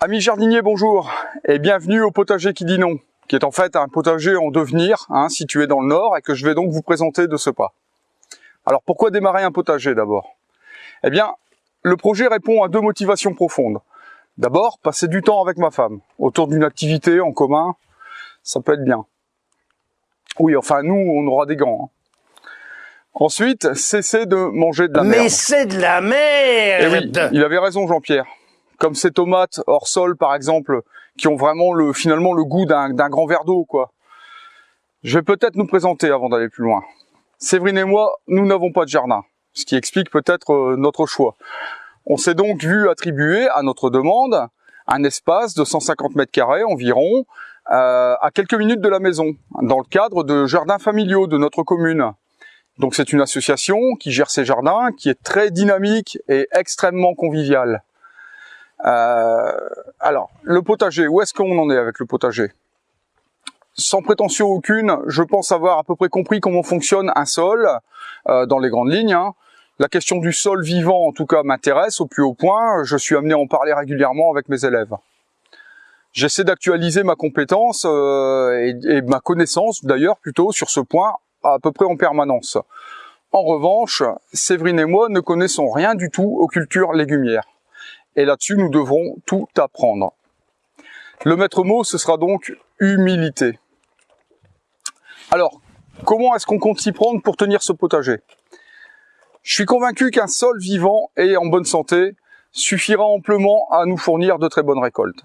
Amis jardiniers, bonjour et bienvenue au potager qui dit non, qui est en fait un potager en devenir, hein, situé dans le nord et que je vais donc vous présenter de ce pas. Alors pourquoi démarrer un potager d'abord? Eh bien, le projet répond à deux motivations profondes. D'abord, passer du temps avec ma femme, autour d'une activité en commun, ça peut être bien. Oui, enfin nous, on aura des gants. Hein. Ensuite, cesser de manger de la merde. Mais c'est de la merde Eh oui, il avait raison Jean-Pierre comme ces tomates hors sol par exemple, qui ont vraiment le finalement le goût d'un grand verre d'eau quoi. Je vais peut-être nous présenter avant d'aller plus loin. Séverine et moi, nous n'avons pas de jardin, ce qui explique peut-être euh, notre choix. On s'est donc vu attribuer à notre demande un espace de 150 mètres carrés environ, euh, à quelques minutes de la maison, dans le cadre de jardins familiaux de notre commune. Donc c'est une association qui gère ces jardins, qui est très dynamique et extrêmement conviviale. Euh, alors, le potager, où est-ce qu'on en est avec le potager? Sans prétention aucune, je pense avoir à peu près compris comment fonctionne un sol, euh, dans les grandes lignes. Hein. La question du sol vivant, en tout cas, m'intéresse au plus haut point. Je suis amené à en parler régulièrement avec mes élèves. J'essaie d'actualiser ma compétence euh, et, et, ma connaissance, d'ailleurs, plutôt sur ce point, à peu près en permanence. En revanche, Séverine et moi ne connaissons rien du tout aux cultures légumières et là-dessus nous devrons tout apprendre. Le maître mot, ce sera donc humilité. Alors, comment est-ce qu'on compte s'y prendre pour tenir ce potager? Je suis convaincu qu'un sol vivant et en bonne santé suffira amplement à nous fournir de très bonnes récoltes.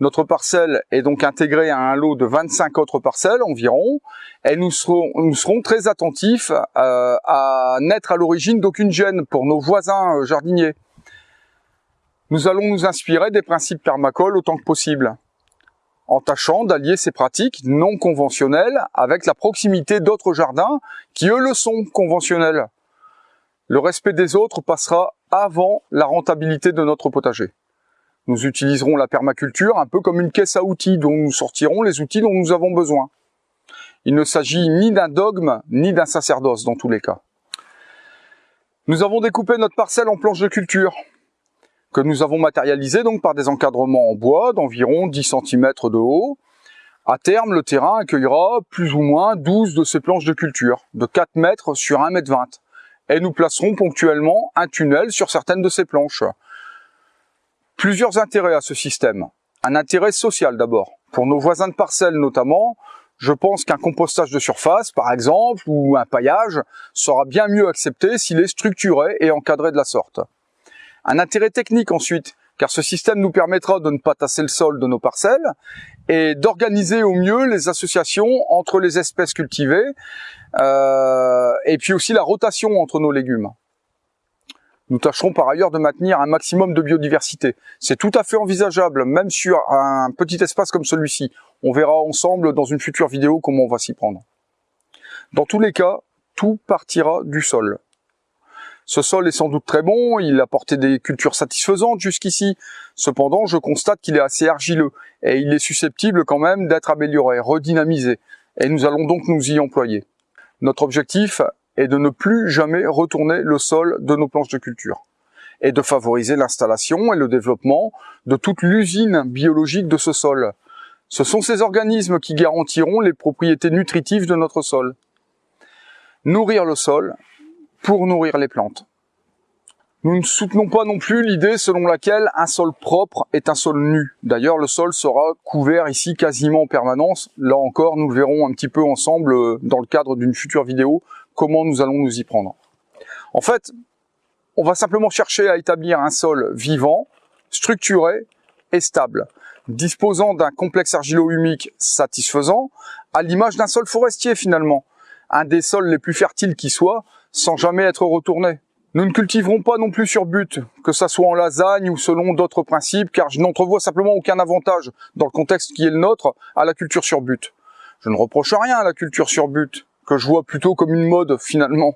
Notre parcelle est donc intégrée à un lot de 25 autres parcelles environ, et nous serons, très attentifs euh, à n'être à l'origine d'aucune gêne pour nos voisins euh, jardiniers. Nous allons nous inspirer des principes permacoles autant que possible, en tâchant d'allier ces pratiques non conventionnelles avec la proximité d'autres jardins qui eux le sont conventionnels. Le respect des autres passera avant la rentabilité de notre potager. Nous utiliserons la permaculture un peu comme une caisse à outils dont nous sortirons les outils dont nous avons besoin. Il ne s'agit ni d'un dogme, ni d'un sacerdoce dans tous les cas. Nous avons découpé notre parcelle en planches de culture que nous avons matérialisé donc par des encadrements en bois d'environ 10 cm de haut. À terme, le terrain accueillera plus ou moins 12 de ces planches de culture, de 4 mètres sur 1 mètre 20. Et nous placerons ponctuellement un tunnel sur certaines de ces planches. Plusieurs intérêts à ce système. Un intérêt social d'abord. Pour nos voisins de parcelles notamment, je pense qu'un compostage de surface, par exemple, ou un paillage, sera bien mieux accepté s'il est structuré et encadré de la sorte. Un intérêt technique ensuite, car ce système nous permettra de ne pas tasser le sol de nos parcelles et d'organiser au mieux les associations entre les espèces cultivées euh, et puis aussi la rotation entre nos légumes. Nous tâcherons par ailleurs de maintenir un maximum de biodiversité. C'est tout à fait envisageable, même sur un petit espace comme celui-ci. On verra ensemble dans une future vidéo comment on va s'y prendre. Dans tous les cas, tout partira du sol. Ce sol est sans doute très bon, il a porté des cultures satisfaisantes jusqu'ici. Cependant, je constate qu'il est assez argileux et il est susceptible quand même d'être amélioré, redynamisé. Et nous allons donc nous y employer. Notre objectif est de ne plus jamais retourner le sol de nos planches de culture et de favoriser l'installation et le développement de toute l'usine biologique de ce sol. Ce sont ces organismes qui garantiront les propriétés nutritives de notre sol. Nourrir le sol, pour nourrir les plantes. Nous ne soutenons pas non plus l'idée selon laquelle un sol propre est un sol nu. D'ailleurs, le sol sera couvert ici quasiment en permanence. Là encore, nous le verrons un petit peu ensemble euh, dans le cadre d'une future vidéo, comment nous allons nous y prendre. En fait, on va simplement chercher à établir un sol vivant, structuré et stable, disposant d'un complexe argilo-humique satisfaisant, à l'image d'un sol forestier finalement, un des sols les plus fertiles qui soit, sans jamais être retourné. Nous ne cultiverons pas non plus sur but, que ça soit en lasagne ou selon d'autres principes, car je n'entrevois simplement aucun avantage, dans le contexte qui est le nôtre, à la culture sur but. Je ne reproche rien à la culture sur but, que je vois plutôt comme une mode finalement.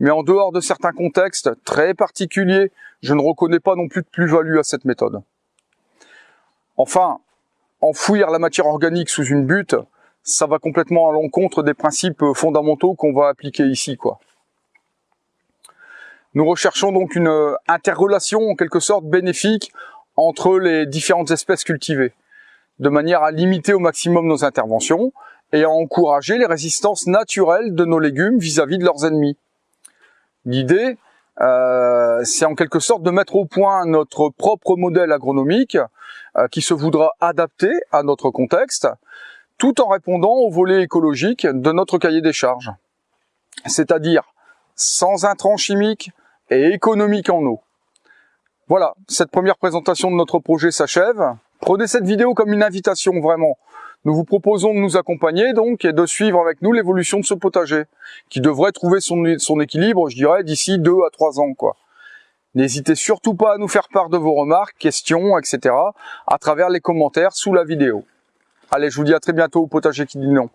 Mais en dehors de certains contextes très particuliers, je ne reconnais pas non plus de plus-value à cette méthode. Enfin, enfouir la matière organique sous une butte, ça va complètement à l'encontre des principes fondamentaux qu'on va appliquer ici, quoi. Nous recherchons donc une euh, interrelation en quelque sorte bénéfique entre les différentes espèces cultivées, de manière à limiter au maximum nos interventions et à encourager les résistances naturelles de nos légumes vis-à-vis de leurs ennemis. L'idée, euh, c'est en quelque sorte de mettre au point notre propre modèle agronomique euh, qui se voudra adapté à notre contexte, tout en répondant au volet écologique de notre cahier des charges. C'est-à-dire sans intrants chimiques et économiques en eau. Voilà, cette première présentation de notre projet s'achève. Prenez cette vidéo comme une invitation vraiment. Nous vous proposons de nous accompagner donc et de suivre avec nous l'évolution de ce potager qui devrait trouver son, équilibre, je dirais, d'ici deux à trois ans. quoi. N'hésitez surtout pas à nous faire part de vos remarques, questions, etc. à travers les commentaires sous la vidéo. Allez, je vous dis à très bientôt au potager qui dit non.